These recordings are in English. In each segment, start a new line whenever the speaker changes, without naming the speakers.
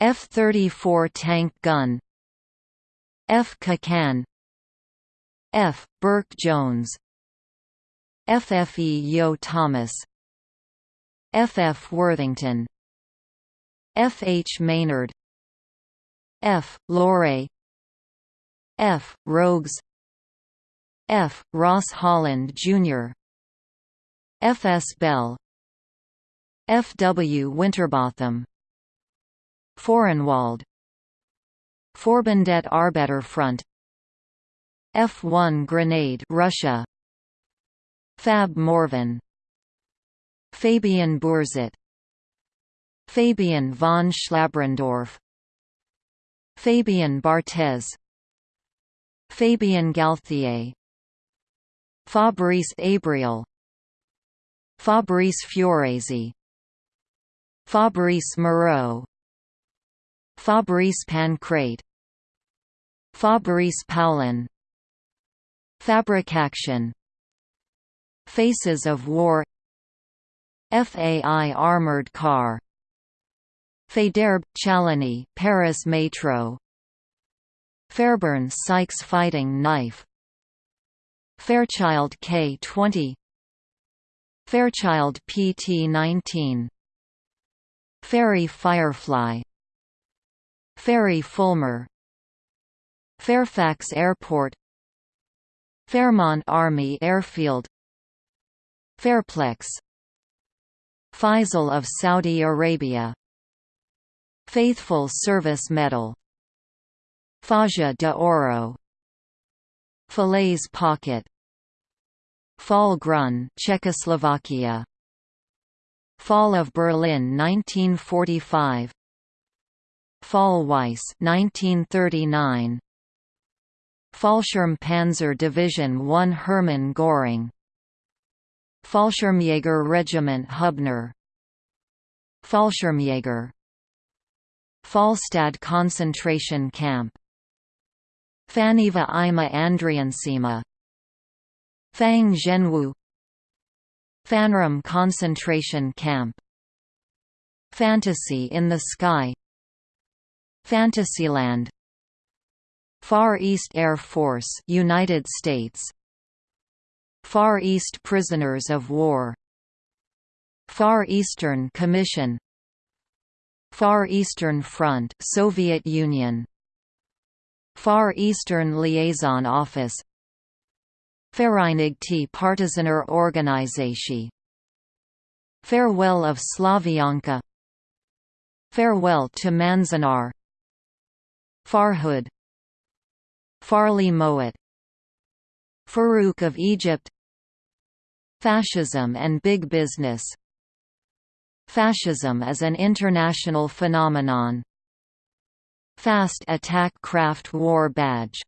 F-34 tank gun F. Kakan F. Burke Jones FFE Yo Thomas FF Worthington FH Maynard F. Lorre F. Rogues F. Ross Holland, Jr. F. S. Bell F. W. Winterbotham Föhrenwald. Forbundet Arbeiterfront F-1 Grenade Russia. Fab Morvan. Fabian Burzit. Fabian von Schlabrendorf. Fabian Barthez. Fabien Galthié Fabrice Abriel Fabrice Fioresi Fabrice Moreau Fabrice Pancrate Fabrice Paulin Fabrication Faces of War FAI armored car Faidherbe, Chaligny Paris Metro Fairbairn Sykes fighting knife Fairchild K-20 Fairchild PT-19 Fairey Firefly Fairey Fulmar. Fairfax Airport. Fairmont Army Airfield. Fairplex. Faisal of Saudi Arabia. Faithful Service Medal. Faja de Oro. Falaise Pocket. Fall Grun Czechoslovakia. Fall of Berlin 1945 Fall Weiss 1939 Fallschirm Panzer Division 1 Hermann Göring. Fallschirmjäger Regiment Hubner. Fallschirmjäger Falstad concentration camp. Faniva Ima Andriansima. Fang Zhenwu. Phanram concentration camp. Fantasy in the Sky Fantasyland Far East Air Force United States Far East Prisoners of War Far Eastern Commission Far Eastern Front Soviet Union Far Eastern Liaison Office Vereinigte Partisaner Organisation Farewell of Slavyanka Farewell to Manzanar Farhud. Farley Mowat. Farouk of Egypt. Fascism and Big Business. Fascism is an international phenomenon. Fast Attack Craft War Badge.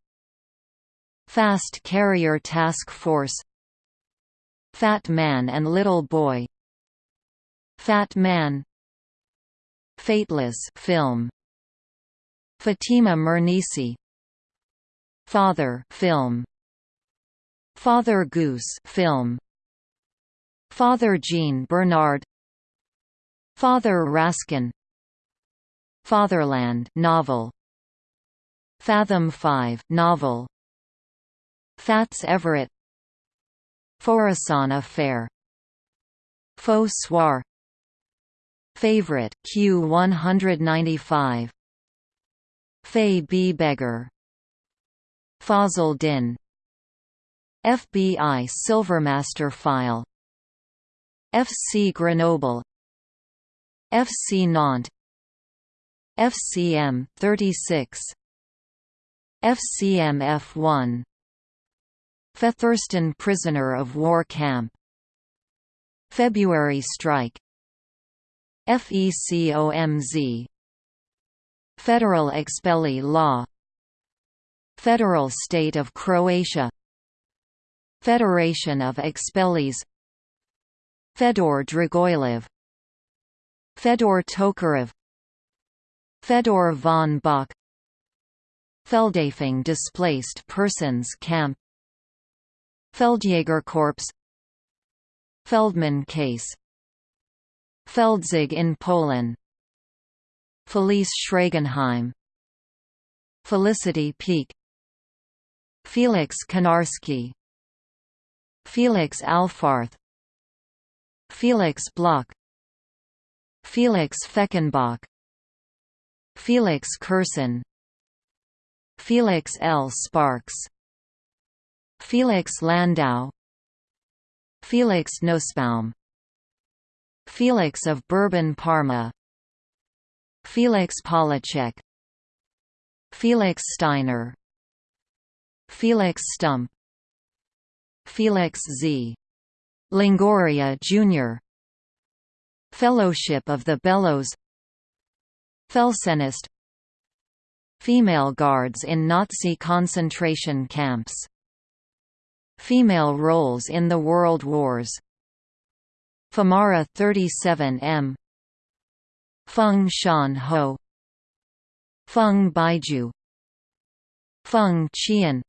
Fast Carrier Task Force. Fat Man and Little Boy. Fat Man. Fateless film Fatima Mernissi Father film. Father Goose film. Father Jean Bernard. Father Raskin. Fatherland novel. Fathom 5 novel. Fats Everett. Forasana Fair. Faux Soir. Favorite Q195 Fay B. Begor. Fazl Din. FBI Silvermaster File. FC Grenoble. FC Nantes. FCM 36 FCM F1 Featherston Prisoner of War Camp. February Strike. FECOMZ Federal Expellee Law. Federal State of Croatia. Federation of Expellees Fedor Dragojlov. Fedor Tokarev. Fedor von Bock Feldafing Displaced Persons Camp. Feldjägerkorps. Feldman case. Feldzug in Poland Felice Schragenheim. Felicity Peak Felix Konarski. Felix Alfarth. Felix Bloch. Felix Fechenbach. Felix Kersen. Felix L. Sparks. Felix Landau. Felix Nussbaum Felix of Bourbon Parma Felix Polacek Felix Steiner. Felix Stump Felix Z. Longoria Jr. Fellowship of the Bellows. Felsennest. Female guards in Nazi concentration camps. Female roles in the World Wars. Femaru 37M Feng Shan Ho Feng Baiju Feng Qian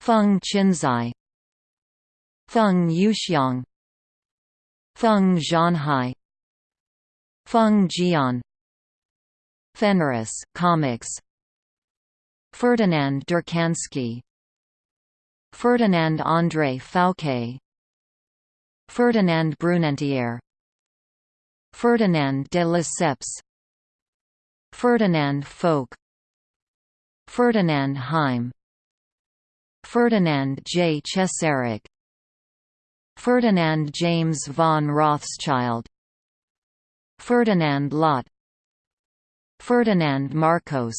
Feng Qinzai Feng Yuxiang Feng Zhanhai Feng Jian. Fenris comics. Ferdinand Ďurčanský Ferdinand André Fouquet. Ferdinand Brunetière Ferdinand de Lesseps Ferdinand Foch Ferdinand Heim Ferdinand J. Cesarek Ferdinand James von Rothschild Ferdinand Lott Ferdinand Marcos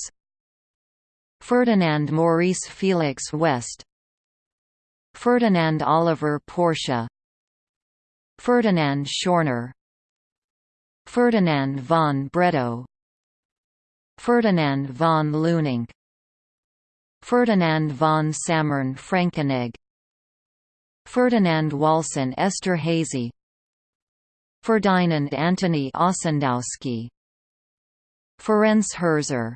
Ferdinand Maurice Felix West Ferdinand Oliver Porsche Ferdinand Schorner Ferdinand von Bredow. Ferdinand von Lüninck Ferdinand von Sammern Frankenegg Ferdinand Walsin Esterhazy Ferdinand Antoni Ossendowski. Ferenc Herzer.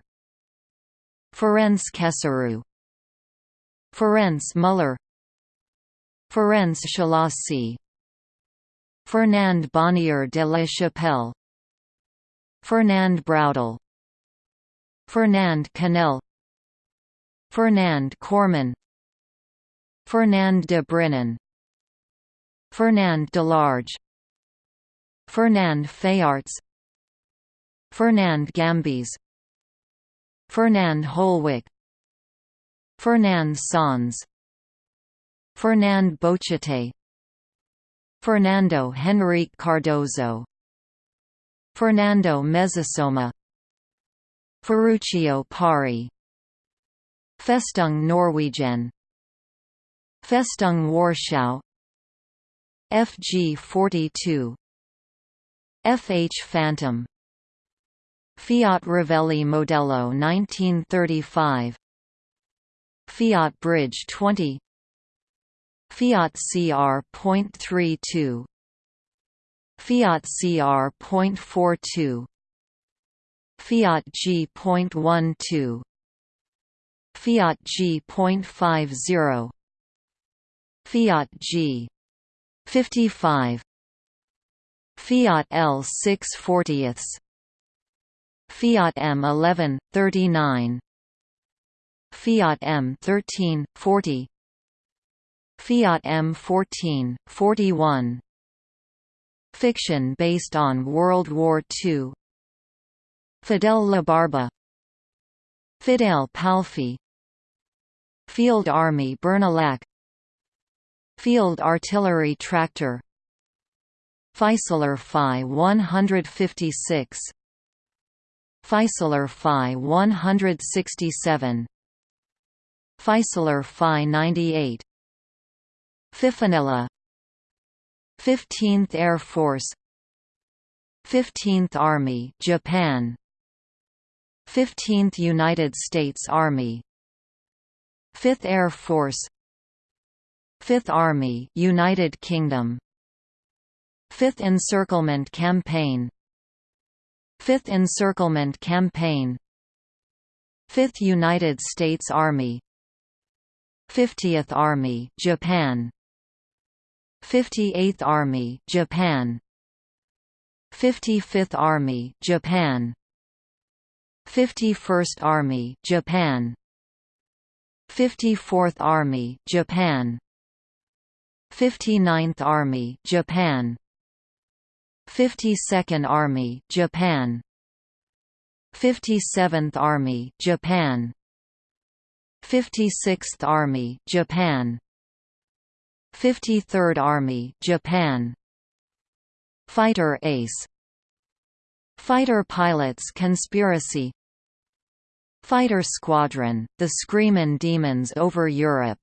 Ferenc Keseru Ferenc Müller Ferenc Szálasi Fernand Bonnier de la Chapelle Fernand Braudel Fernand Canel Fernand Corman Fernand de Brinon Fernand Delarge Fernand Fayarts Fernand Gambis Fernand Holwick Fernand Sans Fernand Bochete Fernando Henrique Cardoso Fernando Mezzasoma Ferruccio Parri Festung Norwegian Festung Warschau FG42 FH Phantom Fiat Revelli Modello 1935 Fiat Bridge 20 Fiat CR.32 Fiat CR.42 Fiat G.12 Fiat G.50 Fiat G 55 Fiat L 640 Fiat M 11 39 Fiat M 13 40 Fiat M 14 41 Fiction based on World War II Fidel Labarba Fidel Palfi. Field Army Bernalac. Field Artillery Tractor. Fieseler Phi 156 Fieseler Phi 167 Fieseler Phi 98 Fifinella 15th Air Force 15th Army Japan 15th United States Army 5th Air Force 5th Army United Kingdom 5th Encirclement Campaign 5th Encirclement Campaign 5th United States Army 50th Army Japan 58th Army Japan. 55th Army Japan. 51st Army Japan. 54th Army Japan. 59th Army Japan. 52nd Army Japan. 57th Army Japan. 56th Army Japan 53rd Army Japan. Fighter Ace. Fighter Pilots Conspiracy. Fighter Squadron, The Screamin' Demons over Europe.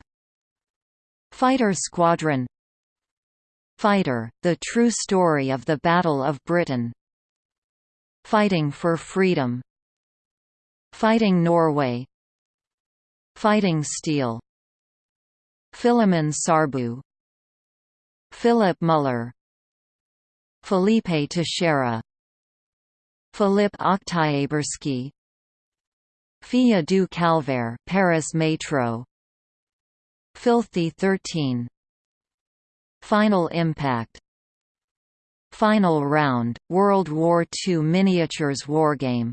Fighter Squadron. Fighter, The True Story of the Battle of Britain. Fighting for Freedom. Fighting Norway. Fighting Steel Filimon Sârbu. Filip Müller. Felipe Teixeira. Filipp Oktyabrsky Filles du Calvaire Paris Metro. Filthy 13 Final Impact. Final Round, World War II Miniatures Wargame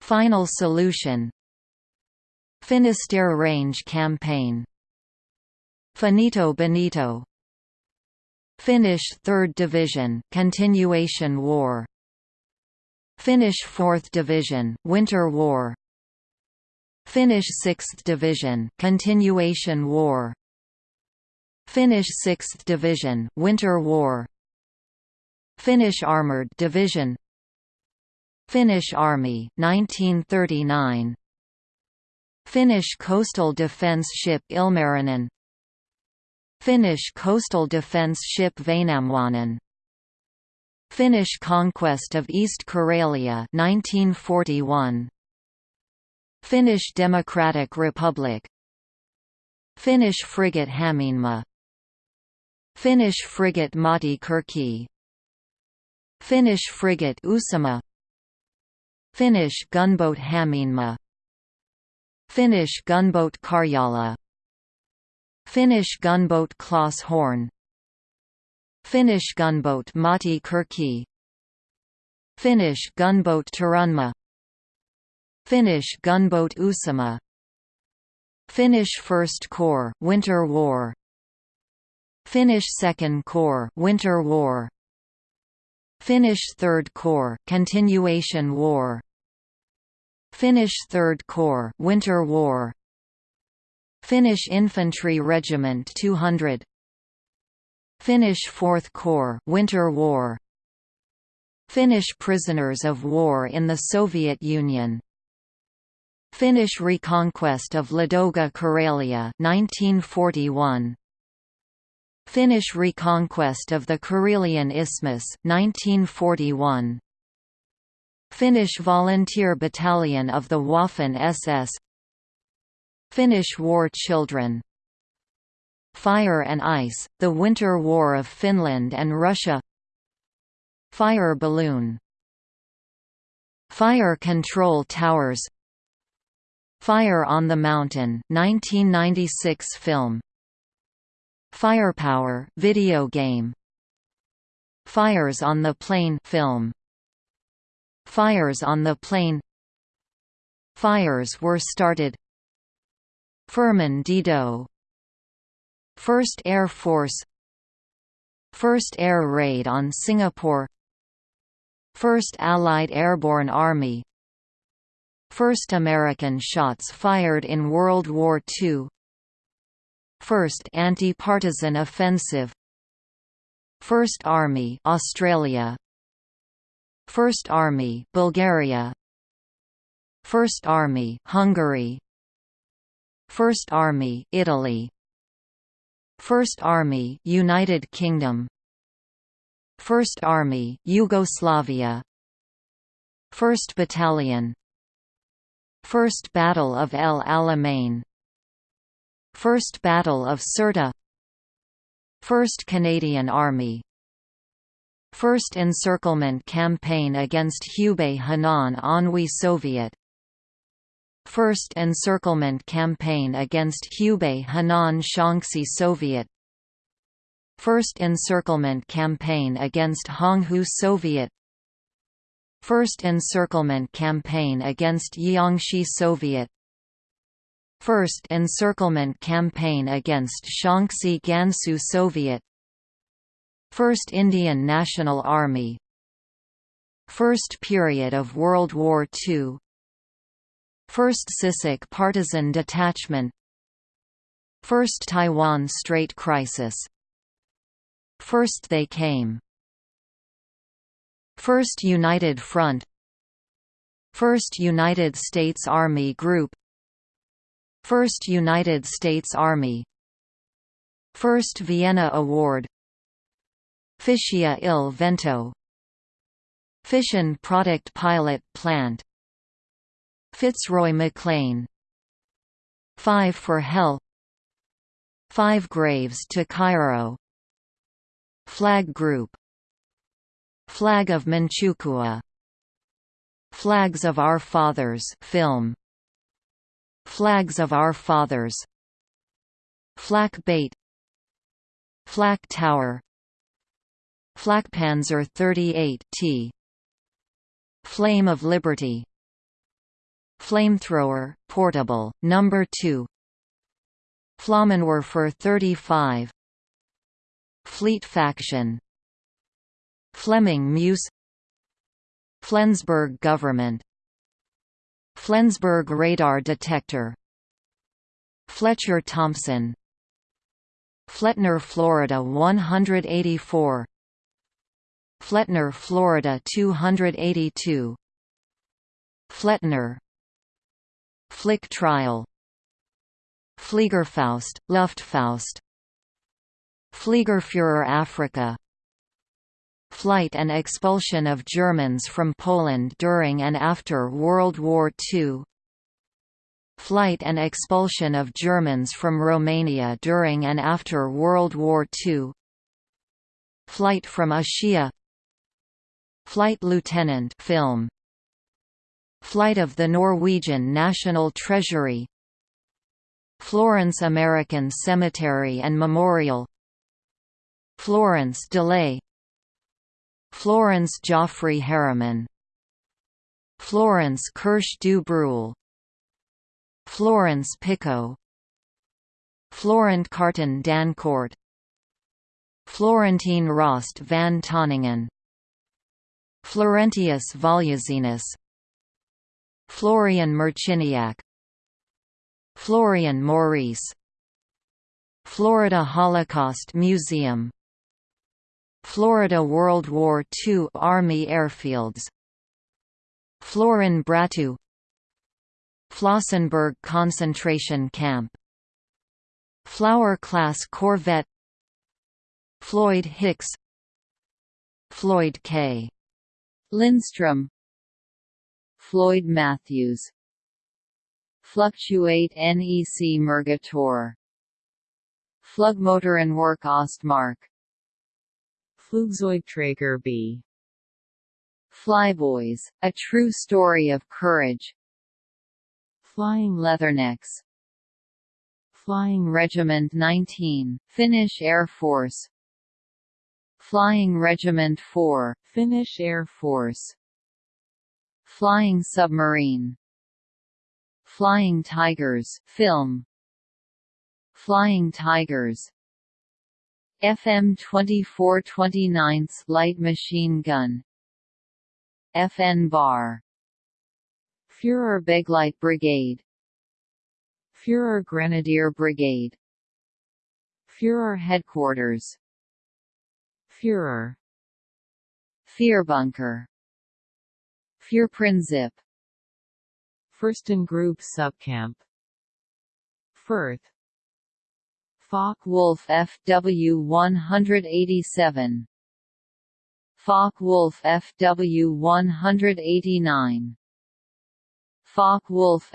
Final Solution. Finisterre Range Campaign Finito Benito. Finnish 3rd Division Continuation War. Finnish 4th Division Winter War. Finnish 6th Division Continuation War. Finnish 6th Division Winter War. Finnish Armoured Division. Finnish Army 1939 Finnish Coastal Defence Ship Ilmarinen Finnish Coastal Defence Ship Väinämöinen Finnish conquest of East Karelia 1941 Finnish Democratic Republic. Finnish frigate Hämeenmaa Finnish frigate Matti Kurki Finnish frigate Uusimaa. Finnish gunboat Hämeenmaa Finnish gunboat Karjala Finnish gunboat Klas Horn. Finnish gunboat Matti Kurki. Finnish gunboat Turunmaa Finnish gunboat Uusimaa. Finnish First Corps Winter War. Finnish Second Corps Winter War. Finnish Third Corps Continuation War. Finnish Third Corps Winter War Finnish Infantry Regiment 200 Finnish Fourth Corps Winter War. Finnish prisoners of war in the Soviet Union. Finnish reconquest of Ladoga Karelia 1941 Finnish reconquest of the Karelian Isthmus 1941 Finnish Volunteer Battalion of the Waffen SS Finnish War Children. Fire and Ice, The Winter War of Finland and Russia. Fire balloon. Fire Control Towers. Fire on the Mountain 1996 film. Firepower video game. Fires on the Plain film. Fires on the Plain. Fires were started Firmin Didot. First Air Force. First Air Raid on Singapore. First Allied Airborne Army. First American shots fired in World War II First Anti-Partisan Offensive. First Army Australia. First Army Bulgaria. First Army Hungary First Army Italy. First Army United Kingdom. First Army Yugoslavia. First Battalion. First Battle of El Alamein. First Battle of Sirte First Canadian Army. First Encirclement Campaign against Hubei Henan Anhui Soviet First Encirclement Campaign against Hubei Henan Shaanxi Soviet. First Encirclement Campaign against Honghu Soviet. First Encirclement Campaign against Jiangxi Soviet. First Encirclement Campaign against Shaanxi Gansu Soviet. First Indian National Army. First period of World War II First Sisak Partisan Detachment. First Taiwan Strait Crisis. First They Came. First United Front. First United States Army Group. First United States Army. First Vienna Award. Fischia il Vento. Fission Product Pilot Plant Fitzroy Maclean Five for Hell. Five Graves to Cairo. Flag Group. Flag of Manchukuo. Flags of Our Fathers film. Flags of Our Fathers. Flak Bait. Flak Tower. Flakpanzer 38 T. Flame of Liberty Flamethrower, portable, number 2 Flammenwerfer 35 Fleet Faction. Flemming Muus. Flensburg Government. Flensburg Radar Detector. Fletcher Thompson. Flettner Florida 184 Flettner Florida 282 Flettner Flick Trial. Fliegerfaust, Luftfaust. Fliegerführer Africa Flight and expulsion of Germans from Poland during and after World War II Flight and expulsion of Germans from Romania during and after World War II Flight from Ashiya Flight Lieutenant film Flight of the Norwegian National Treasury. Florence American Cemetery and Memorial. Florence Delay. Florence Jaffray Harriman. Florence Kirsch du Breul Florence Pico. Florent Carton Dancourt. Florentine Rost van Tonningen Florentius Voluzinus Florian Marciniak Florian Maurice Florida Holocaust Museum Florida World War II Army airfields Florin Bratu Flossenburg concentration camp Flower-class corvette Floyd Hicks Floyd K. Lindstrom Floyd Matthews. Fluctuat nec mergitur. Flugmotorenwerk Ostmark.
Flugzeugträger B.
Flyboys, A True Story of Courage. Flying Leathernecks. Flying Regiment 19, Finnish Air Force. Flying Regiment 4,
Finnish Air Force
Flying Submarine. Flying Tigers film. Flying Tigers. FM 2429 light machine gun. FN bar. Führer Begleit Brigade. Führer Grenadier Brigade. Führer Headquarters.
Führer
Führbunker Führprinzip
Fürstengrube Subcamp. Firth.
Focke-Wulf FW 187 Focke-Wulf FW 189 Focke-Wulf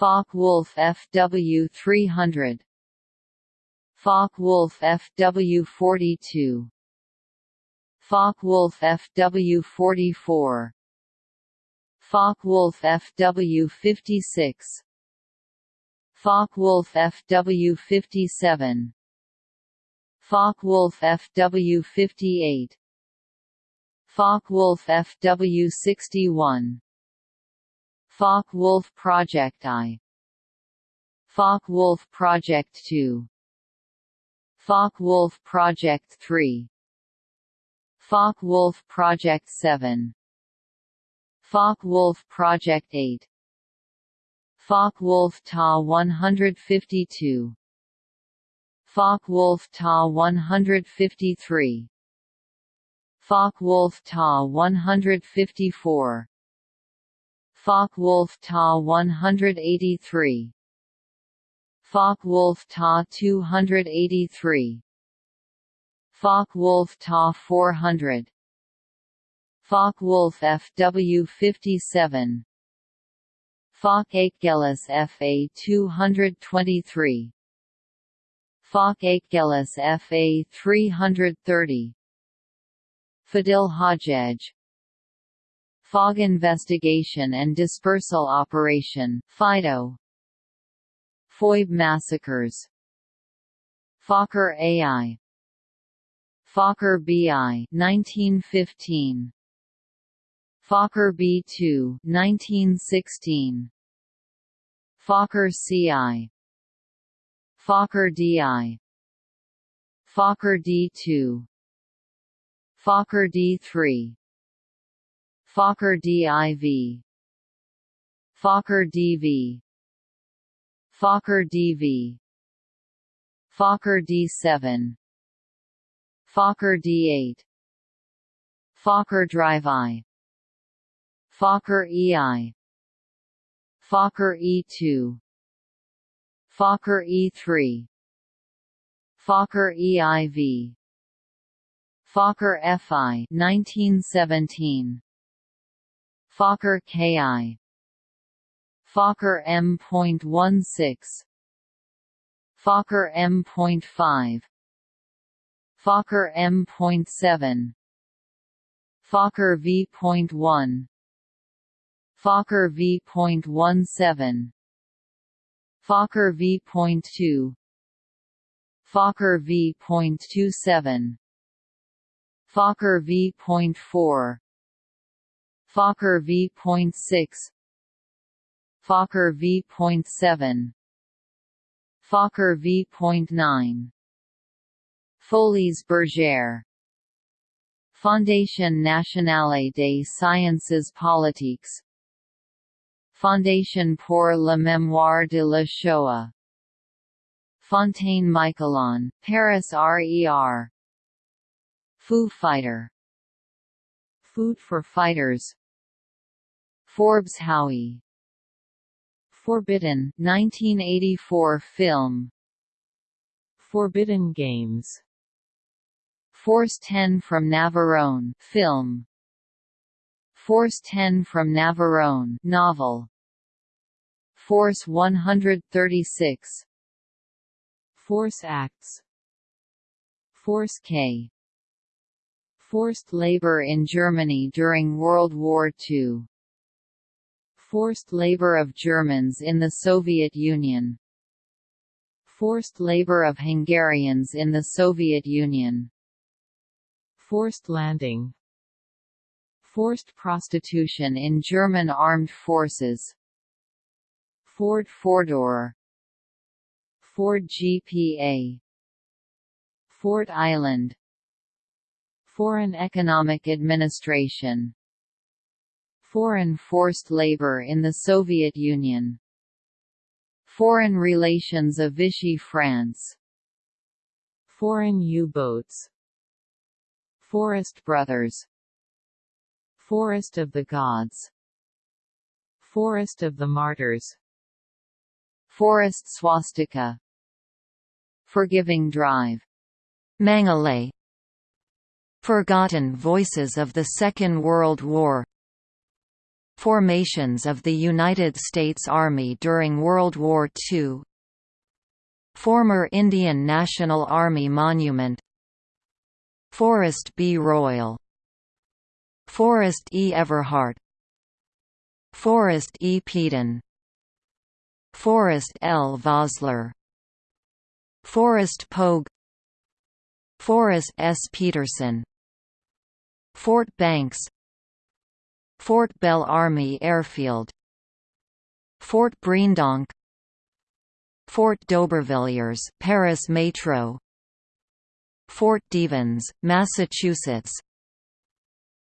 FW 190 Focke-Wulf FW 191 Focke-Wulf FW 200 Focke-Wulf FW 300 Focke-Wulf FW42 Focke-Wulf FW44 Focke-Wulf FW56 Focke-Wulf FW57 Focke-Wulf FW58 Focke-Wulf FW61 Focke-Wulf Project I. Focke-Wulf Project 2 Focke-Wulf Project 3 Focke-Wulf Project 7 Focke-Wulf Project 8 Focke-Wulf TA 152 Focke-Wulf TA 153 Focke-Wulf TA 154 Focke-Wulf TA 183 Focke-Wulf TA 283 Focke-Wulf TA 400 Focke-Wulf FW57 Focke-Achgelis FA 223 Focke-Achgelis FA 330 Fadil Hajjaj Fog Investigation and Dispersal Operation FIDO. Foibe massacres. Fokker AI Fokker BI 1915 Fokker B2 1916 Fokker CI Fokker DI Fokker D2 Fokker D3 Fokker DIV Fokker DV Fokker DV Fokker D7 Fokker D8 Fokker Drive I. Fokker EI Fokker E2 Fokker E3 Fokker EIV Fokker FI 1917 Fokker KI. Fokker M.16 Fokker M.5 Fokker M.7 Fokker V.1 Fokker V.17 Fokker V.2 Fokker V.27 Fokker V.4 Fokker V.6 Fokker V.7 Fokker V.9 Folies Bergère. Fondation Nationale des Sciences Politiques. Fondation pour la mémoire de la Shoah. Fontaine Michalon, Paris RER Foo Fighter. Food for Fighters Forbes Howie. Forbidden 1984 film. Forbidden Games. Force 10 from Navarone film. Force 10 from Navarone novel. Force 136 Force Acts. Force K. Forced labor in Germany during World War II Forced labor of Germans in the Soviet Union. Forced labor of Hungarians in the Soviet Union. Forced landing. Forced prostitution in German armed forces. Ford Fordor. Ford GPA Ford Island. Foreign Economic Administration Foreign forced labor in the Soviet Union. Foreign relations of Vichy France. Foreign U-boats. Forest Brothers. Forest of the Gods. Forest of the Martyrs. Forest Swastika. Forgiving Drive.
Mangale Forgotten Voices of the Second World War Formations of the United States Army during World War II Former Indian National Army Monument Forrest B. Royal Forrest E. Everhart
Forrest E. Peden Forrest L. Vosler Forrest Pogue Forrest S. Peterson Fort Banks Fort Bell Army Airfield Fort Breendonk Fort d'Aubervilliers Paris Metro Fort Devens, Massachusetts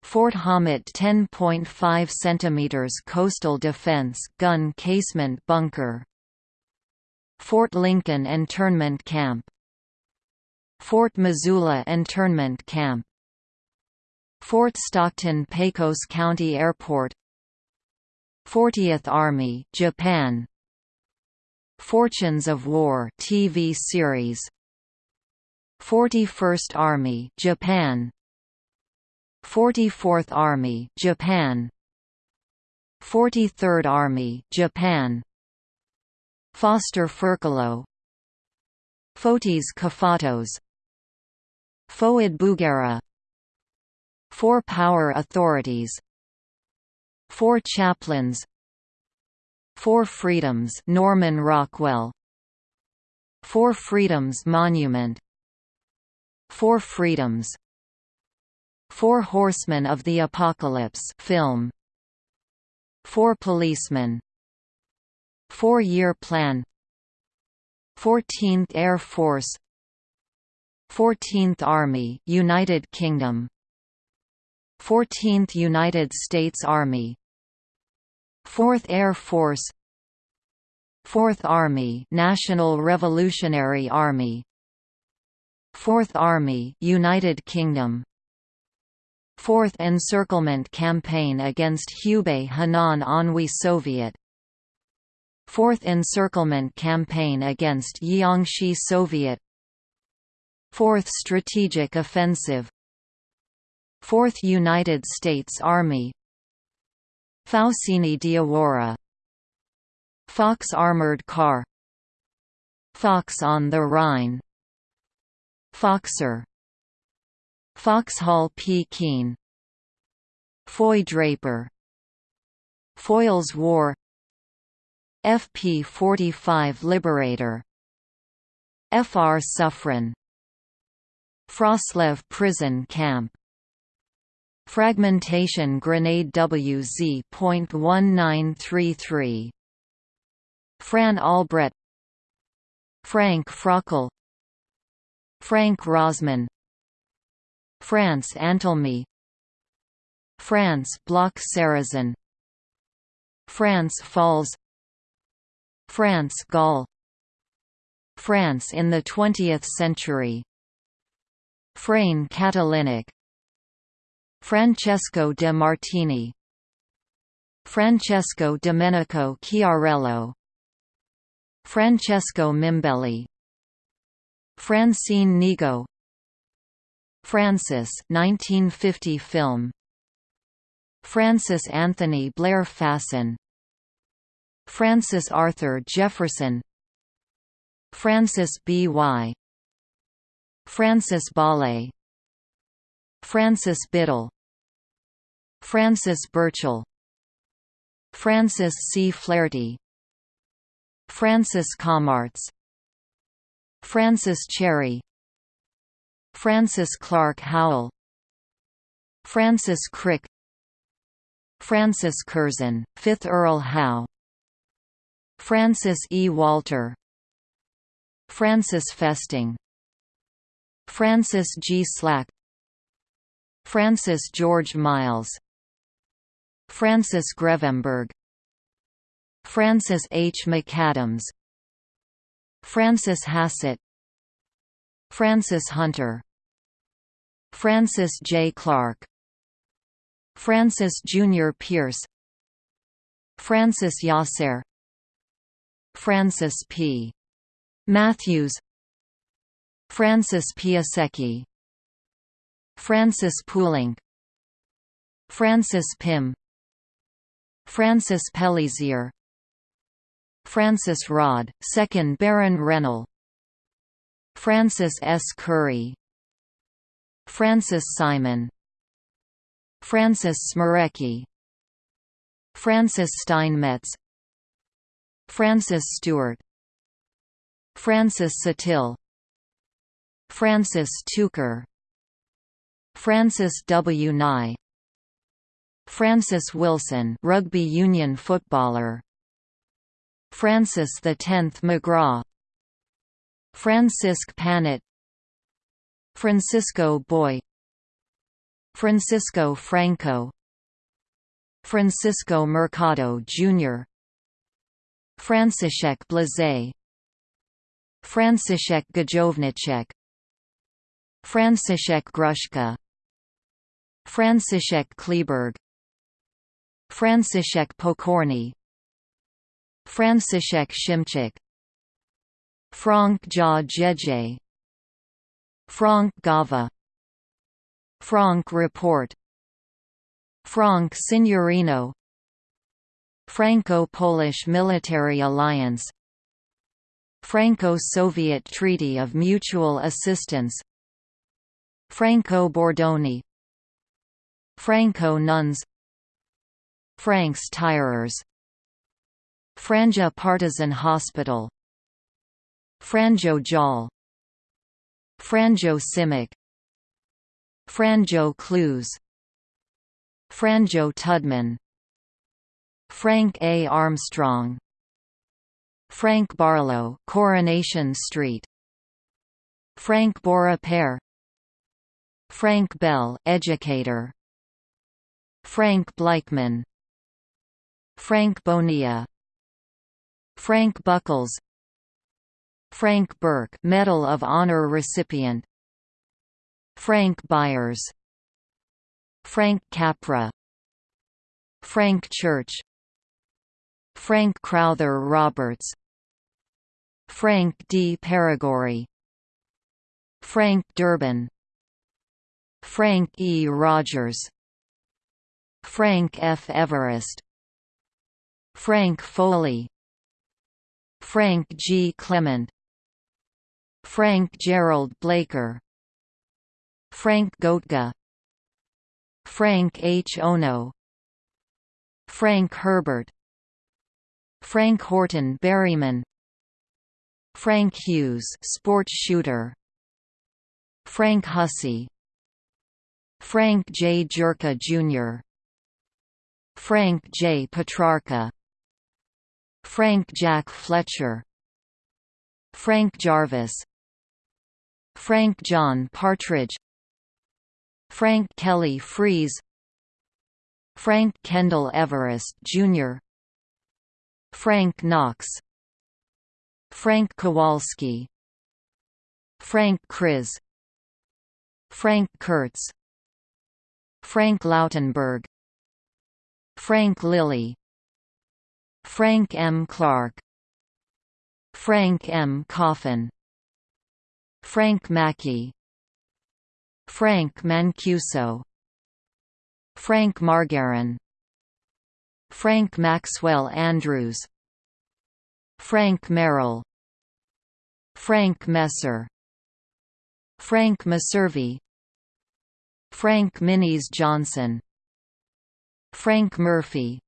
Fort Hommet 10.5 cm coastal defense gun casemate bunker Fort Lincoln internment camp Fort Missoula internment camp Fort Stockton Pecos County Airport 40th Army Japan Fortunes of War TV series 41st Army Japan 44th Army Japan 43rd Army Japan Foster Furcolo Fotis Kafatos Foad Bugara Four Power Authorities Four Chaplains Four Freedoms Norman Rockwell Four Freedoms Monument Four Freedoms Four Horsemen of the Apocalypse film Four Policemen Four-Year Plan 14th Air Force 14th Army United Kingdom 14th United States Army 4th Air Force 4th Army National Revolutionary Army 4th Army United Kingdom 4th Encirclement Campaign against Hubei Henan Anhui Soviet 4th Encirclement Campaign against Jiangxi Soviet 4th Strategic Offensive 4th United States Army. Faucini Diawara Fox Armored Car. Fox on the Rhine. Foxer. Foxhall P. Keene. Foy Draper. Foyle's War. FP-45 Liberator. FR Suffren. Froslev Prison Camp Fragmentation Grenade WZ.1933 Fran Albrecht. Frank Frockel. Frank Rosman. France Antelme France Bloch Sarrazin France Falls. France Gall France in the 20th century. Frane Catalinic Francesco de Martini Francesco Domenico Chiarello Francesco Mimbelli Francine Nigo Francis 1950 film Francis Anthony Blair Fasson Francis Arthur Jefferson Francis B. Y. Francis Bale Francis Biddle Francis Burchell Francis C. Flaherty Francis Cammaerts Francis Cherry Francis Clark Howell Francis Crick Francis Curzon, 5th Earl Howe Francis E. Walter Francis Festing Francis G. Slack Francis George Miles Francis Grevemberg Francis H. McAdams Francis Hassett Francis Hunter Francis J. Clark Francis Junior Pierce Francis Yasser Francis P. Matthews Francis Piasecki Francis Poulenc Francis Pym Francis Pelissier Francis Rodd, 2nd Baron Rennell Francis S. Curry Francis Simon Francis Smerecki Francis Steinmetz Francis Stewart Francis Satil Francis Tucker Francis W. Nye Francis Wilson rugby union footballer. Francis X McGraw. Francisque Panet. Francisco Boy. Francisco Franco. Francisco Mercado Jr. Franciszek Blazé Franciszek Gajowniczek Franciszek Gruszka. Franciszek Kleeberg Franciszek Pokorny Franciszek Szymczyk Frank Ja Jeje Frank Gava Frank Report Frank Signorino Franco-Polish Military Alliance Franco-Soviet Treaty of Mutual Assistance Franco-Bordoni Franco Nuns Francs-tireurs. Franja Partisan Hospital. Franjo Jal. Franjo Simic. Franjo Kluz Franjo Tudman. Frank A. Armstrong. Frank Barlow Coronation Street. Frank Bora Pear. Frank Bell educator. Frank Bleichman Frank Bonilla Frank Buckles Frank Burke Medal of Honor recipient Frank Byers Frank Capra Frank Church Frank Crowther Roberts Frank D. Peregory Frank Durbin Frank E. Rogers Frank F. Everest Frank Foley Frank G. Clement Frank Gerald Blaker Frank Goettge Frank H. Ono Frank Herbert Frank Horton Berryman Frank Hughes sport shooter Frank Hussey Frank J. Jurka Jr. Frank J. Petrarca Frank Jack Fletcher Frank Jarvis Frank John Partridge Frank Kelly Freas Frank Kendall Everest, Jr. Frank Knox Frank Kowalski Frank Kriz Frank Kurtz Frank Lautenberg Frank Lilly Frank M. Clark. Frank M. Coffin. Frank Mackey. Frank Mancuso. Frank Margarin. Frank Maxwell Andrews. Frank Merrill. Frank Messer. Frank Messervy Frank Minis Johnson. Frank Murphy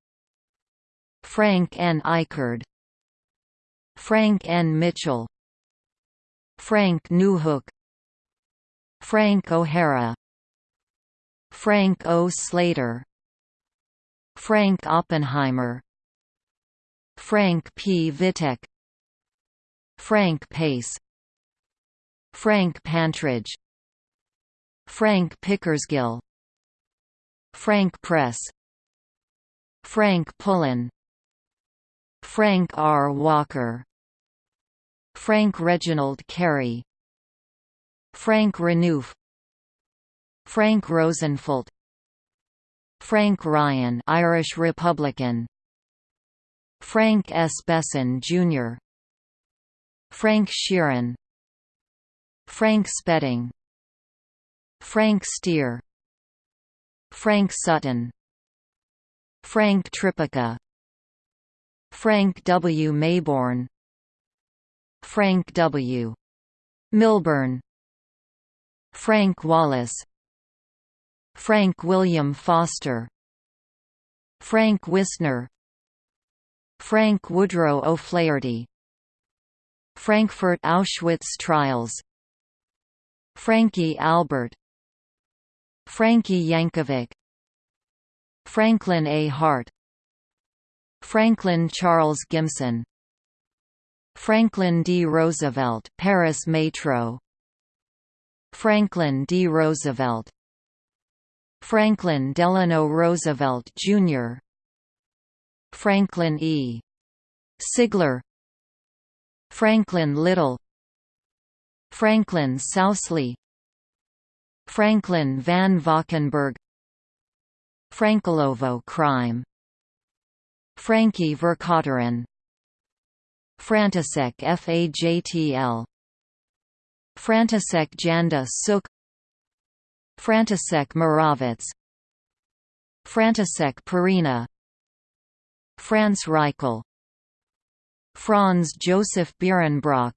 Frank N. Eichard Frank N. Mitchell Frank Newhook Frank O'Hara Frank O. Slater Frank Oppenheimer Frank P. Vitek Frank Pace Frank Pantridge Frank Pickersgill Frank Press Frank Pullen Frank R. Walker. Frank Reginald Carey. Frank Renouf. Frank Rosenfeld. Frank Ryan Irish Republican. Frank S. Besson, Jr. Frank Sheeran. Frank Spedding. Frank Steer. Frank Sutton. Frank Tripucka Frank W. Mayborn. Frank W. Milburn. Frank Wallace. Frank William Foster. Frank Wisner. Frank Woodrow O'Flaherty. Frankfurt Auschwitz trials. Frankie Albert. Frankie Yankovic. Franklin A. Hart Franklin Charles Gimson Franklin D. Roosevelt Paris Metro Franklin D. Roosevelt Franklin Delano Roosevelt, Jr. Franklin E. Sigler Franklin Little Franklin Sousley Franklin van Valkenburg Frankolovo crime Frankie Vercauteren Frantisek Fajtl Frantisek Janda Suk. Frantisek Moravec Frantisek Perina Franz Reichel. Franz Joseph Bierenbrock.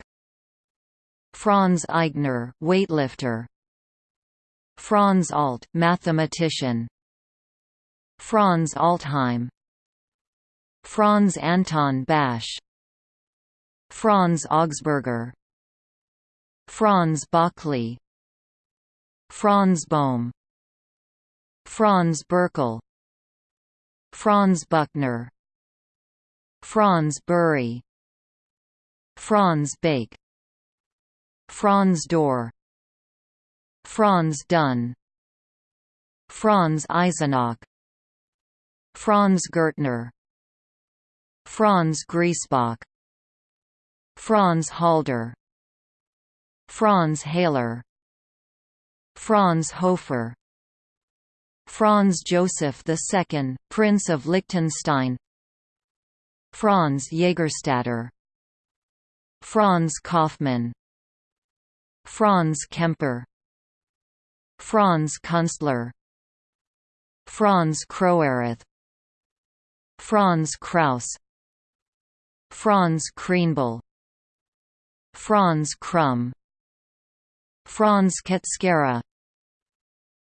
Franz Eigner, weightlifter. Franz Alt, mathematician. Franz Altheim Franz Anton Basch Franz Augsburger Franz Bockley Franz Bohm Franz Berkel Franz Buchner Franz Bury Franz Bake Franz Dorr Franz Dunn Franz Eisenach Franz Gürtner Franz Griesbach Franz Halder Franz Haler Franz Hofer Franz Joseph II, Prince of Liechtenstein Franz Jägerstätter Franz Kaufmann Franz Kemper Franz Kunstler Franz Kroerath Franz Kraus Franz Kreenbull Franz Krumm Franz Ketskera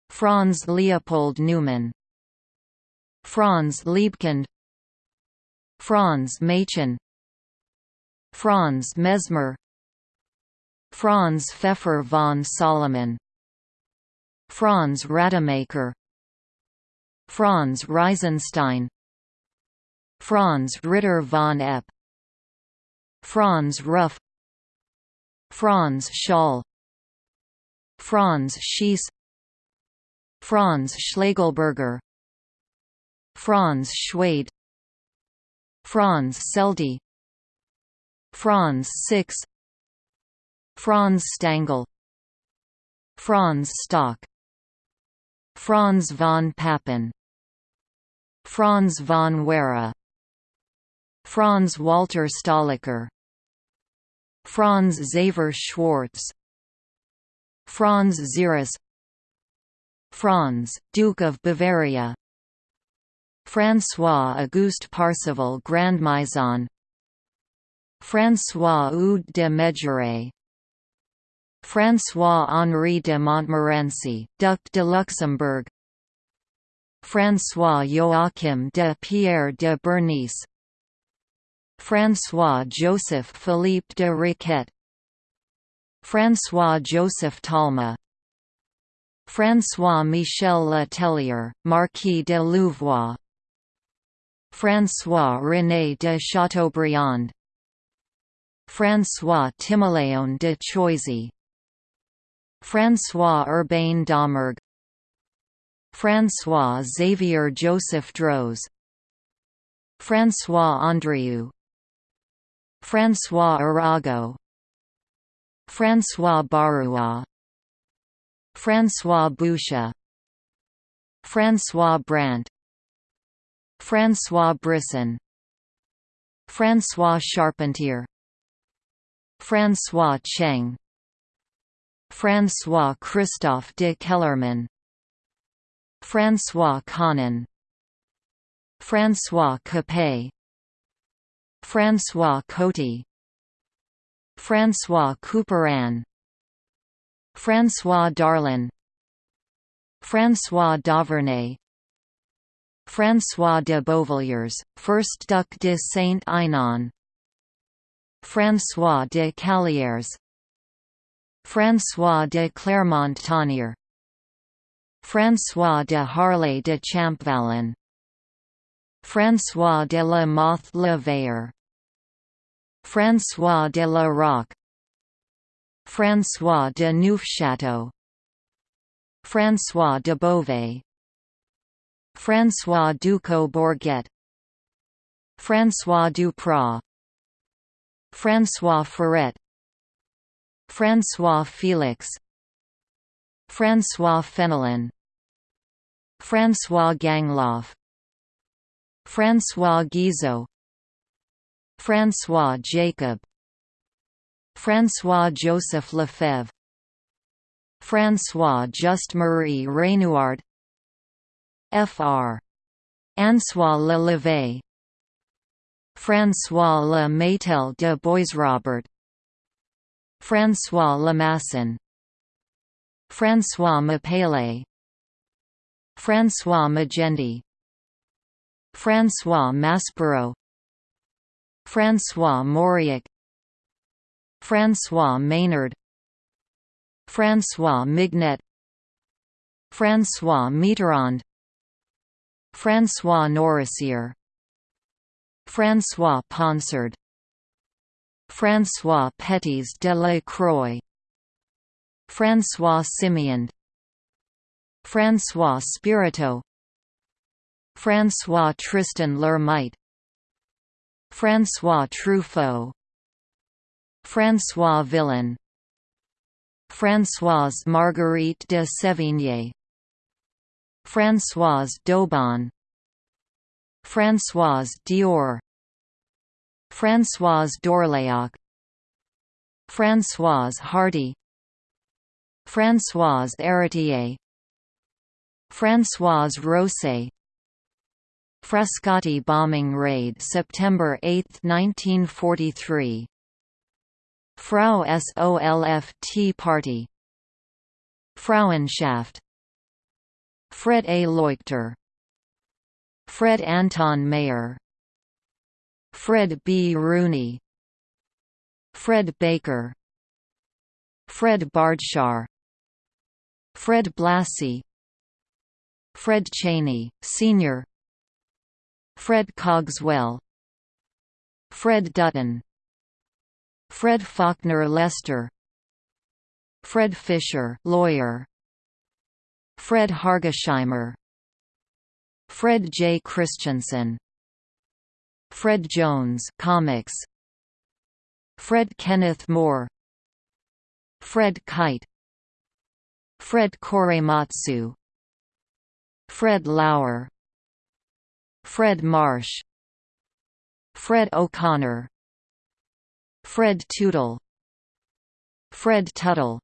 Franz Leopold Neumann Franz Liebkind Franz Machen Franz Mesmer Franz Pfeffer von Salomon Franz Rademacher Franz Reisenstein Franz Ritter von Epp Franz Ruff Franz Scholl Franz Schiess Franz Schlegelberger Franz Schwede Franz Seldte Franz Six Franz Stangl Franz Stock Franz von Papen Franz von Werra Franz Walter Stahlecker Franz Xaver Schwarz Franz Xeris Franz, Duke of Bavaria François-Auguste Parseval Grand Maison François Eudes de Mézeray François-Henri de Montmorency, Duc de Luxembourg François Joachim de Pierre de Bernis François-Joseph Philippe de Riquet François-Joseph Talma François-Michel Le Tellier, Marquis de Louvois François-René de Chateaubriand François Timoleon de Choisy François Urbain Domergue François Xavier Joseph Droz François Andrieu François Arago. François Baroua François Boucher. François Brandt. François Brisson. François Charpentier. François Cheng. François Christophe de Kellermann François Conan. François Capet François Coty. François Couperin. François Darlan. François Davernay François de Beauvilliers, 1st Duc de Saint-Aignan François de Callières François de Clermont-Tonnerre François de Harlay de Champvallon François de la Mothe Le Vayer François de La Rocque. François de Neufchâteau. François de Beauvais. François Ducos Bourget. François Duprat. François Ferret. François Félix. François Fenelon. François Gangloff François Guizot François Jacob François Joseph Lefebvre François Just Marie Renouard Fr. Ansois Le François Le Métel de Boisrobert François Lemasson François Mapele François Magendie François Maspero. François Mauriac. François Maynard. François Mignet. François Mitterrand. François Nourricier François Ponsard François Pétis de la Croix. François Simiand François Spirito François Tristan L'Hermite François Truffaut François Villon Françoise Marguerite de Sévigné Françoise Daubon Françoise Dior Françoise Dorléac Françoise Hardy Françoise Héritier Françoise Rosset Frascati bombing raid September 8, 1943 Frau Solf Tea Party. Frauenschaft. Fred A. Leuchter. Fred Anton Mayer. Fred B. Rooney. Fred Baker. Fred Bardshar. Fred Blassie Fred Cheney, Sr. Fred Cogswell Fred Dutton Fred Faulkner Lester Fred Fisher lawyer Fred Hargesheimer Fred J. Christensen Fred Jones comics Fred Kenneth Moore Fred Kite Fred Korematsu Fred Lauer Fred Marsh Fred O'Connor Fred Tootle Fred Tuttle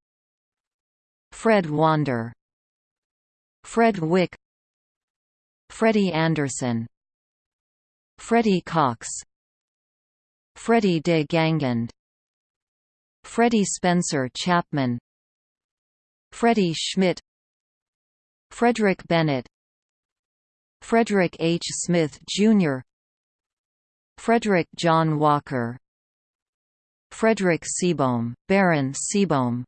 Fred Wander Fred Wick Freddie Anderson Freddie Cox Freddie de Guingand Freddie Spencer Chapman Freddie Schmidt Frederick Bennett Frederick H. Smith, Jr. Frederick John Walker. Frederick Seebohm, Baron Seebohm.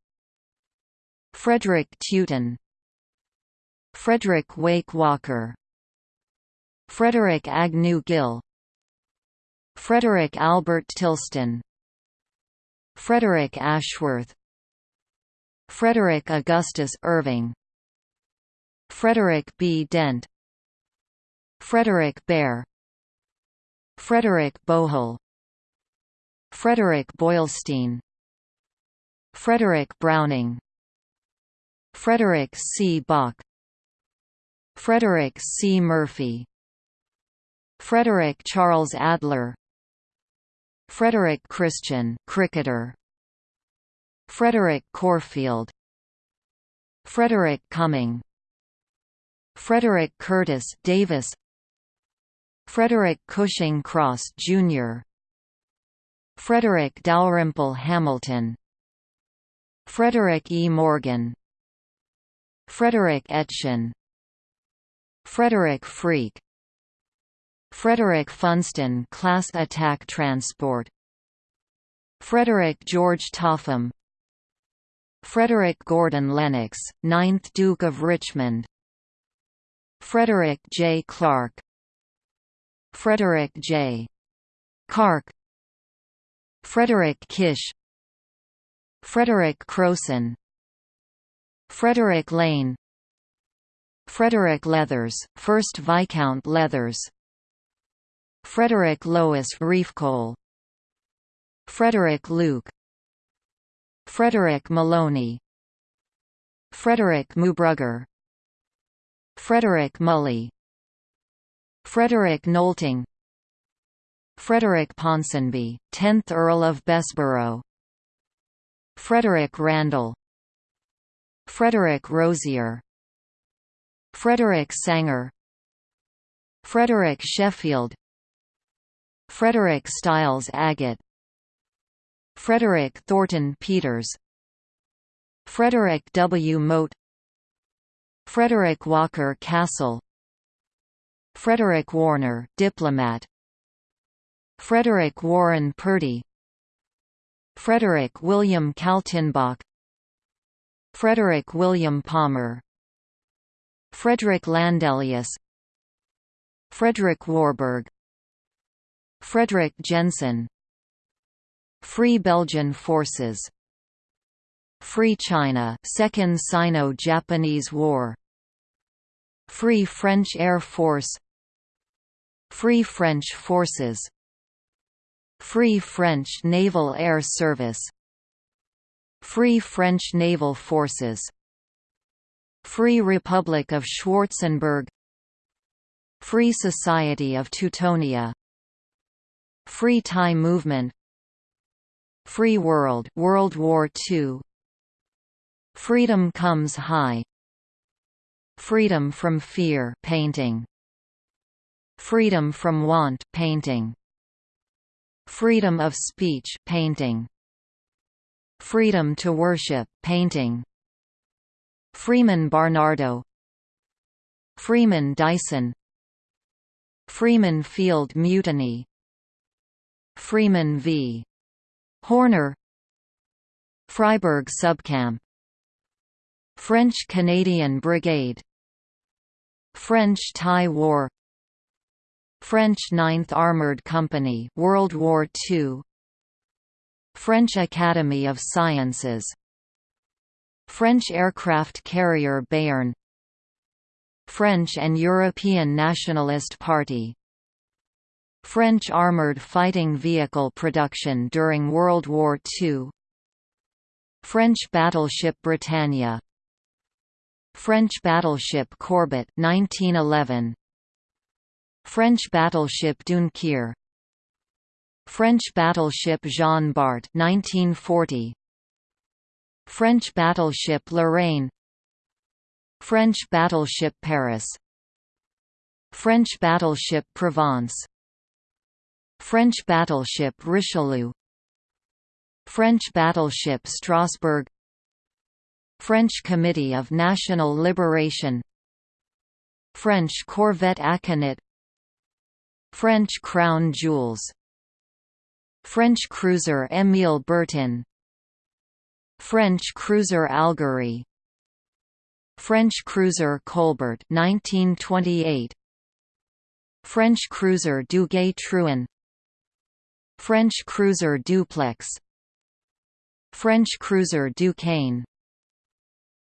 Frederick Teuton. Frederick Wake Walker. Frederick Agnew Gill. Frederick Albert Tilston. Frederick Ashworth. Frederick Augustus Irving. Frederick B. Dent Frederick Bear Frederick Bohol Frederick Boylsteen Frederick Browning Frederick C. Bach Frederick C. Murphy Frederick Charles Adler Frederick Christian cricketer Frederick Corfield Frederick Cumming Frederick Curtis Davis Frederick Cushing Cross Jr. Frederick Dalrymple Hamilton. Frederick E. Morgan. Frederick Etchen. Frederick Freak Frederick Funston class attack transport. Frederick George Topham. Frederick Gordon Lennox, 9th Duke of Richmond. Frederick J. Clark Frederick J. Kark Frederick Kish Frederick Crowson Frederick Lane Frederick Leathers, 1st Viscount Leathers Frederick Lois Reefcole Frederick Luke Frederick Maloney Frederick Mubrugger Frederick Mully Frederick Nolting Frederick Ponsonby, 10th Earl of Bessborough Frederick Randall Frederick Rosier Frederick Sanger Frederick Sheffield Frederick Stiles Agate Frederick Thornton Peters Frederick W. Moat Frederick Walker Castle Frederick Warner diplomat. Frederick Warren Purdy. Frederick William Kaltenbach. Frederick William Palmer. Frederick Landelius. Frederick Warburg. Frederick Jensen. Free Belgian Forces. Free China Second Sino-Japanese War. Free French Air Force Free French Forces. Free French Naval Air Service. Free French Naval Forces. Free Republic of Schwarzenberg. Free Society of Teutonia. Free Thai Movement. Free World World War II Freedom Comes High. Freedom from Fear painting Freedom from Want painting. Freedom of Speech painting. Freedom to Worship painting. Freeman Barnardo. Freeman Dyson. Freeman Field Mutiny. Freeman v. Horner. Freiburg Subcamp. French-Canadian Brigade. French-Thai War French Ninth Armoured Company World War II French Academy of Sciences. French aircraft carrier Béarn French and European Nationalist Party. French armoured fighting vehicle production during World War II French battleship Britannia. French battleship Courbet 1911 French battleship Dunkerque French battleship Jean Bart 1940 French battleship Lorraine. French battleship Paris. French battleship Provence. French battleship Richelieu. French battleship Strasbourg. French Committee of National Liberation. French corvette Aconit French crown jewels. French cruiser Émile Bertin French cruiser Algerie French cruiser Colbert 1928 French cruiser Duguay-Trouin French cruiser Dupleix. French cruiser Duquesne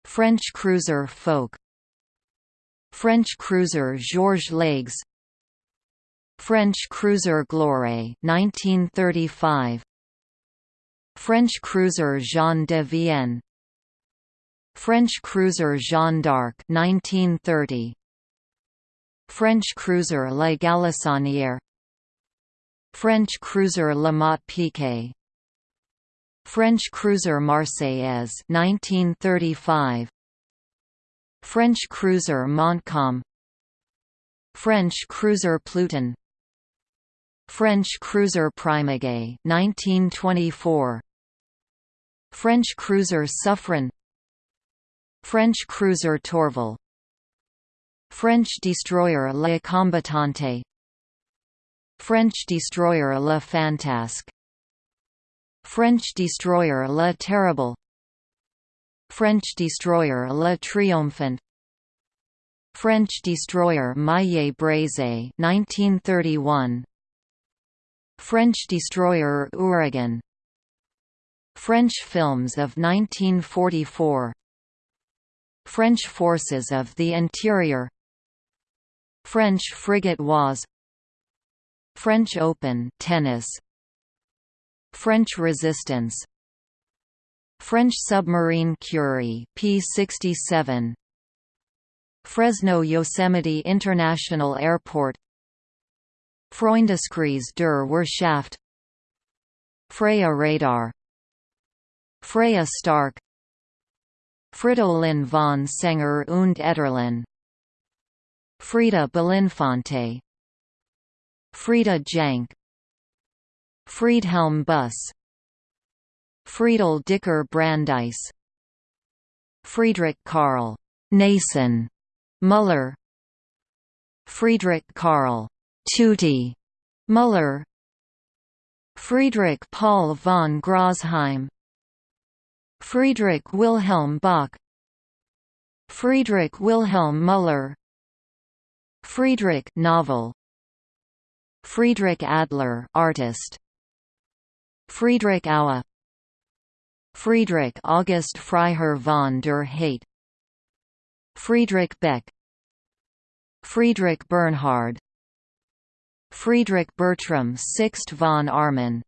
French cruiser Foch French cruiser Georges Leygues French cruiser Gloire 1935 French cruiser Jean de Vienne. French cruiser Jeanne d'Arc 1930 French cruiser La Galissonière French cruiser La Motte Piquet. French cruiser Marseillaise 1935 French cruiser Montcalm. French cruiser Pluton French cruiser Primauguet 1924 French cruiser Suffren. French cruiser Tourville. French destroyer Le Combattante French destroyer Le Fantasque. French destroyer Le Terrible. French destroyer Le Triomphant French destroyer Maille Brézé 1931 French destroyer Ouragan French films of 1944 French forces of the interior. French frigate Oise French Open tennis. French resistance. French submarine Curie P-67 Fresno Yosemite International Airport Freundeskreis der Wirtschaft Freya radar Freya Stark Fridolin von Senger und Etterlin Frida Belinfante Frida Jank Friedhelm Buss Friedel Dicker Brandeis Friedrich Karl Nason Müller Friedrich Karl Tutti Müller Friedrich Paul von Grosheim Friedrich Wilhelm Bach Friedrich Wilhelm Müller Friedrich novel Friedrich Adler artist Friedrich Auer Friedrich August Freiherr von der Heydte Friedrich Beck Friedrich Bernhard Friedrich Bertram Sixt von Armin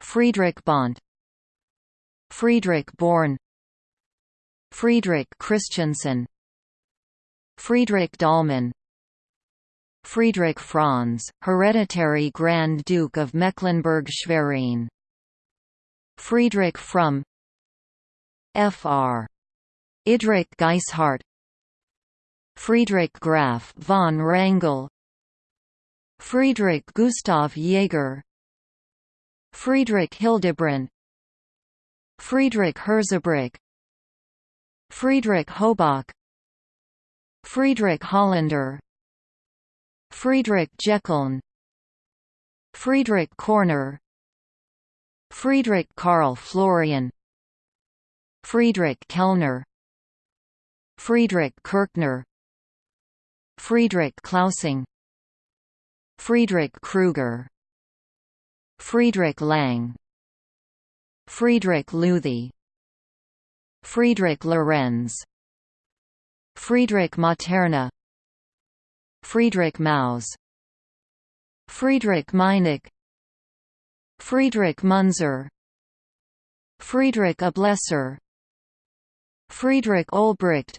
Friedrich Bont Friedrich Born Friedrich Christiansen Friedrich Dahlmann Friedrich Franz, hereditary Grand Duke of Mecklenburg-Schwerin Friedrich Fromm Fr. Idrich Geishardt Friedrich Graf von Wrangel Friedrich Gustav Jaeger Friedrich Hildebrand Friedrich Herzebrück Friedrich Hobach Friedrich Hollander Friedrich Jeckeln Friedrich Korner Friedrich Karl Florian Friedrich Kellner Friedrich Kirchner Friedrich Clausing Friedrich Kruger Friedrich Lang Friedrich Luthi Friedrich Lorenz Friedrich Materna Friedrich Maus Friedrich Meinecke Friedrich Munzer Friedrich Ablesser Friedrich Olbricht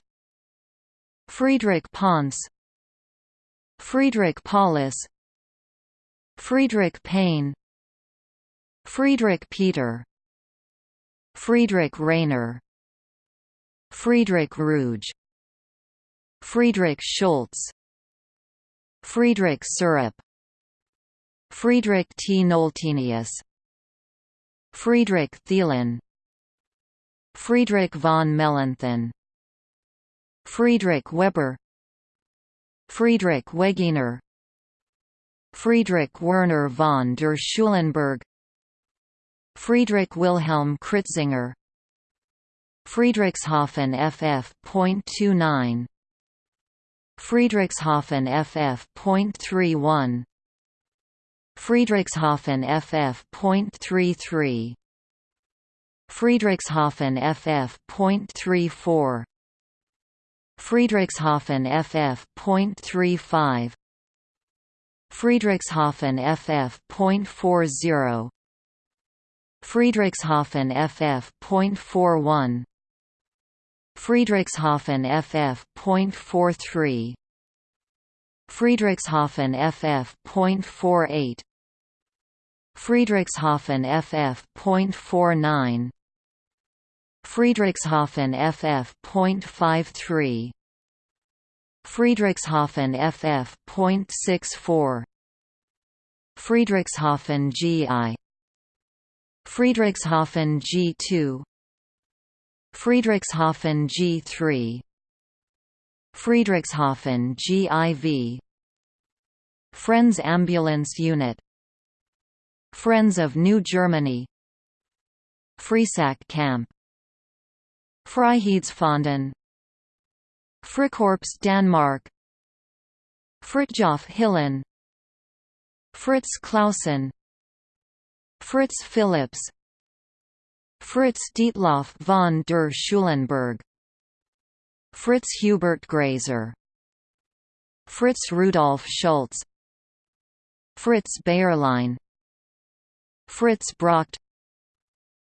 Friedrich Ponce Friedrich Paulus Friedrich Payne Friedrich Peter Friedrich Rainer Friedrich Ruge Friedrich Schultz Friedrich Syrup Friedrich T. Noltenius Friedrich Thielen Friedrich von Mellenthin Friedrich Weber Friedrich Wegener Friedrich Werner von der Schulenburg Friedrich Wilhelm Kritzinger Friedrichshafen FF.29 Friedrichshafen FF.31 Friedrichshafen FF.33 Friedrichshafen FF.34 Friedrichshafen FF.35 Friedrichshafen FF.40 Friedrichshafen FF.41 Friedrichshafen FF.43 Friedrichshafen FF.48 Friedrichshafen FF.49 Friedrichshafen FF.53 Friedrichshafen FF.64 Friedrichshafen GI Friedrichshafen G2 Friedrichshafen G3 Friedrichshafen GIV Friends Ambulance Unit. Friends of New Germany. Friesack Camp. Freiheitsfonden Frikorps Danmark Fritjof Hillen Fritz Clausen. Fritz Philips Fritz Dietloff von der Schulenburg. Fritz Hubert Grazer Fritz Rudolf Schultz. Fritz Bayerlein Fritz Bracht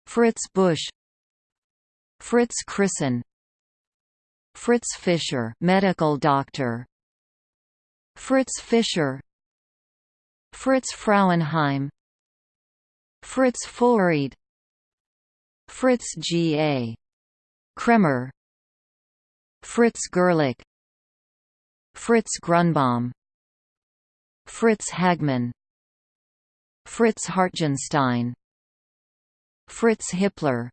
Fritz Busch. Fritz Krissen Fritz Fischer medical doctor. Fritz Fischer. Fritz Frauenheim. Fritz Fullried Fritz G. A. Kremer. Fritz Gerlich. Fritz Grunbaum. Fritz Hagmann. Fritz Hartgenstein Fritz Hippler.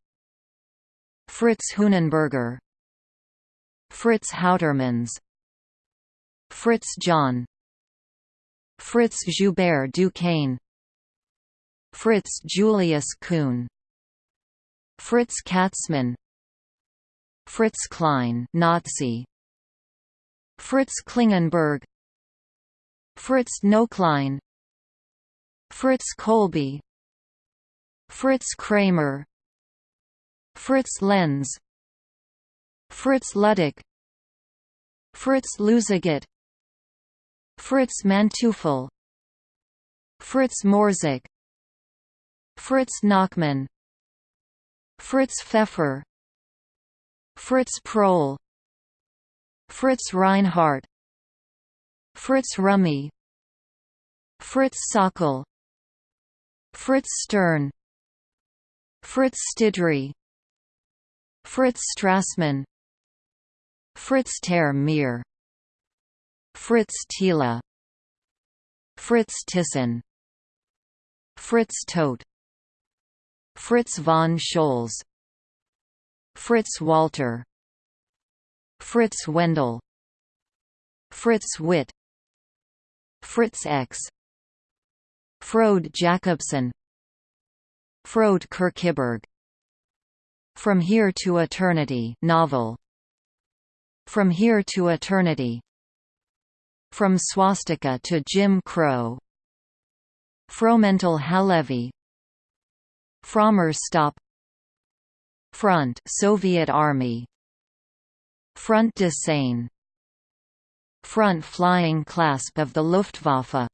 Fritz Hunenberger Fritz Houtermans. Fritz John. Fritz Joubert Duquesne. Fritz Julius Kuhn. Fritz Katzmann. Fritz Klein Nazi. Fritz Klingenberg. Fritz Noklein. Fritz Kolbe. Fritz Kramer. Fritz Lenz Fritz Ludwig. Fritz Luzagat Fritz Manteuffel. Fritz Morzek Fritz Nachmann. Fritz Pfeffer. Fritz Prohl. Fritz Reinhardt. Fritz Rummy Fritz Sauckel Fritz Stern. Fritz Stidry. Fritz Strassmann Fritz ter Meer Fritz Thiele Fritz Thyssen Fritz Todt Fritz von Scholz Fritz Walter Fritz Wendel Fritz Witt Fritz X Frode Jakobsen Frode Kierkegaard From Here to Eternity novel From Here to Eternity. From Swastika to Jim Crow. Fromental Halévy. Frommer Stop. Front Soviet Army. Front de Seine. Front flying clasp of the Luftwaffe.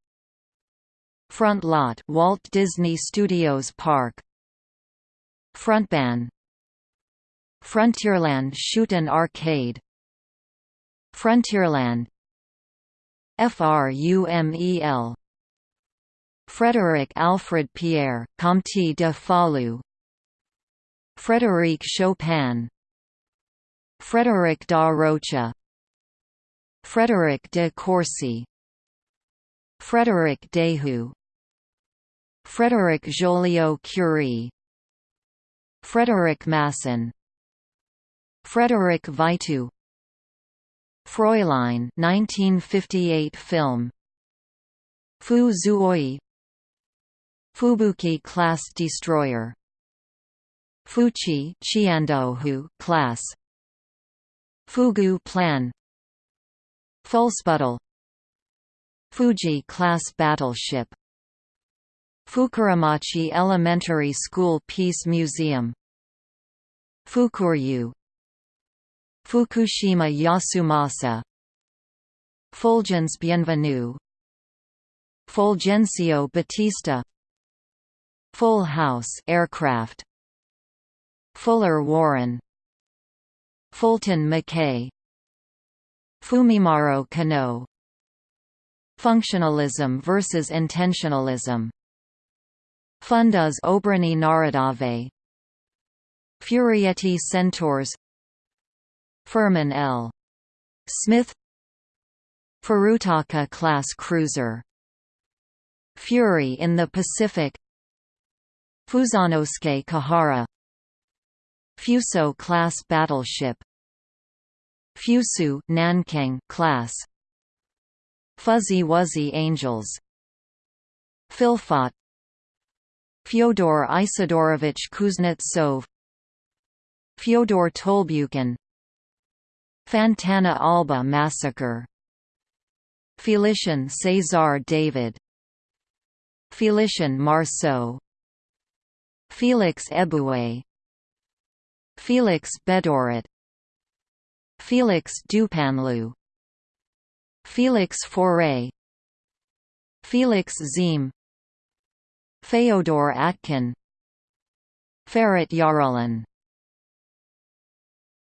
Front lot Walt Disney Studios Park. Frontbahn Frontierland Shoot and Arcade Frontierland. FRUMEL Frédéric Alfred Pierre, Comte de Falloux. Frédéric Chopin. Frédéric da Rocha. Frédéric de Courcy. Frédéric Dehu. Frédéric Joliot-Curie Frédéric Masson. Frédéric Vitu Fräulein 1958 film. Fu Zuoyi. Fubuki class destroyer. Fuchi Chiandohu class. Fugu plan. Fullsputtle Fuji class battleship. Fukuramachi Elementary School Peace Museum. Fukuryu Fukushima Yasumasa. Fulgence Bienvenue Fulgencio Batista Full House aircraft. Fuller Warren. Fulton Mackay. Fumimaro Konoe Functionalism versus intentionalism. Fundas Obrany Narodowe Furietti Centaurs Furman L. Smith Furutaka class cruiser Fury in the Pacific Fusanosuke Kuhara Fuso class battleship Fusu Nanking class Fuzzy Wuzzy Angels Fylfot Fyodor Isidorovich Kuznetsov Fyodor Tolbukin Fontana Alba massacre. Félicien César David. Félicien Marceau. Felix Eboué. Felix Bédoret Felix Dupanloup. Felix Faure Felix Ziem Feodor Atkine. Farid Yarullin